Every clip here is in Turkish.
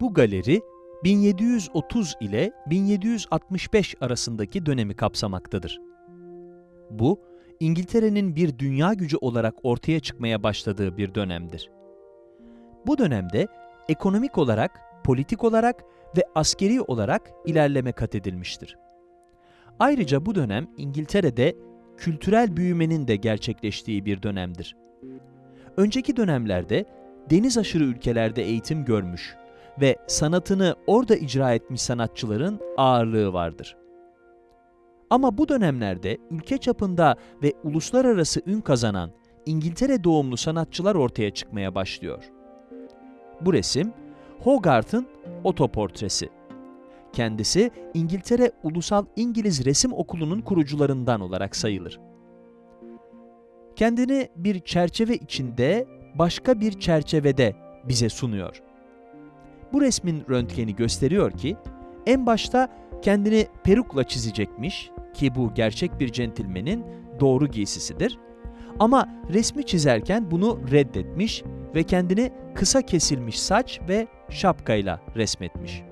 Bu galeri 1730 ile 1765 arasındaki dönemi kapsamaktadır. Bu, İngiltere'nin bir dünya gücü olarak ortaya çıkmaya başladığı bir dönemdir. Bu dönemde ekonomik olarak, politik olarak ve askeri olarak ilerleme kat edilmiştir. Ayrıca bu dönem İngiltere'de kültürel büyümenin de gerçekleştiği bir dönemdir. Önceki dönemlerde deniz aşırı ülkelerde eğitim görmüş ve sanatını orada icra etmiş sanatçıların ağırlığı vardır. Ama bu dönemlerde ülke çapında ve uluslararası ün kazanan İngiltere doğumlu sanatçılar ortaya çıkmaya başlıyor. Bu resim Hogarth'ın otoportresi. Kendisi İngiltere Ulusal İngiliz Resim Okulu'nun kurucularından olarak sayılır. Kendini bir çerçeve içinde başka bir çerçevede bize sunuyor. Bu resmin röntgeni gösteriyor ki en başta kendini perukla çizecekmiş ki bu gerçek bir centilmenin doğru giysisidir. Ama resmi çizerken bunu reddetmiş ve kendini kısa kesilmiş saç ve şapkayla resmetmiş.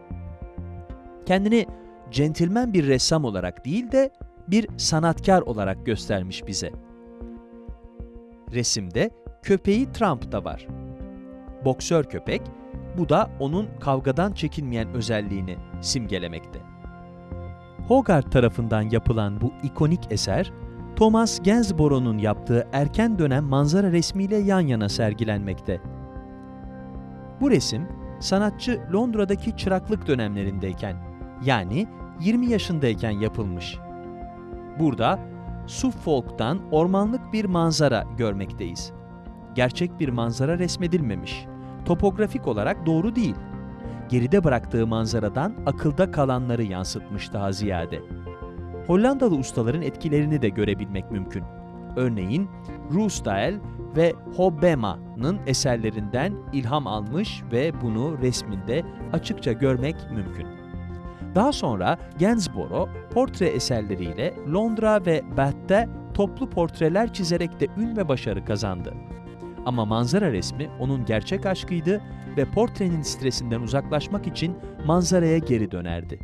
Kendini centilmen bir ressam olarak değil de bir sanatkar olarak göstermiş bize. Resimde köpeği Trump da var. Boksör köpek, bu da onun kavgadan çekinmeyen özelliğini simgelemekte. Hogarth tarafından yapılan bu ikonik eser, Thomas Gainsborough'un yaptığı erken dönem manzara resmiyle yan yana sergilenmekte. Bu resim, sanatçı Londra'daki çıraklık dönemlerindeyken, yani 20 yaşındayken yapılmış. Burada Suffolk'tan ormanlık bir manzara görmekteyiz. Gerçek bir manzara resmedilmemiş. Topografik olarak doğru değil. Geride bıraktığı manzaradan akılda kalanları yansıtmış daha ziyade. Hollandalı ustaların etkilerini de görebilmek mümkün. Örneğin Ruysdael ve Hobbema'nın eserlerinden ilham almış ve bunu resminde açıkça görmek mümkün. Daha sonra Gainsborough portre eserleriyle Londra ve Bath'te toplu portreler çizerek de ün ve başarı kazandı. Ama manzara resmi onun gerçek aşkıydı ve portrenin stresinden uzaklaşmak için manzaraya geri dönerdi.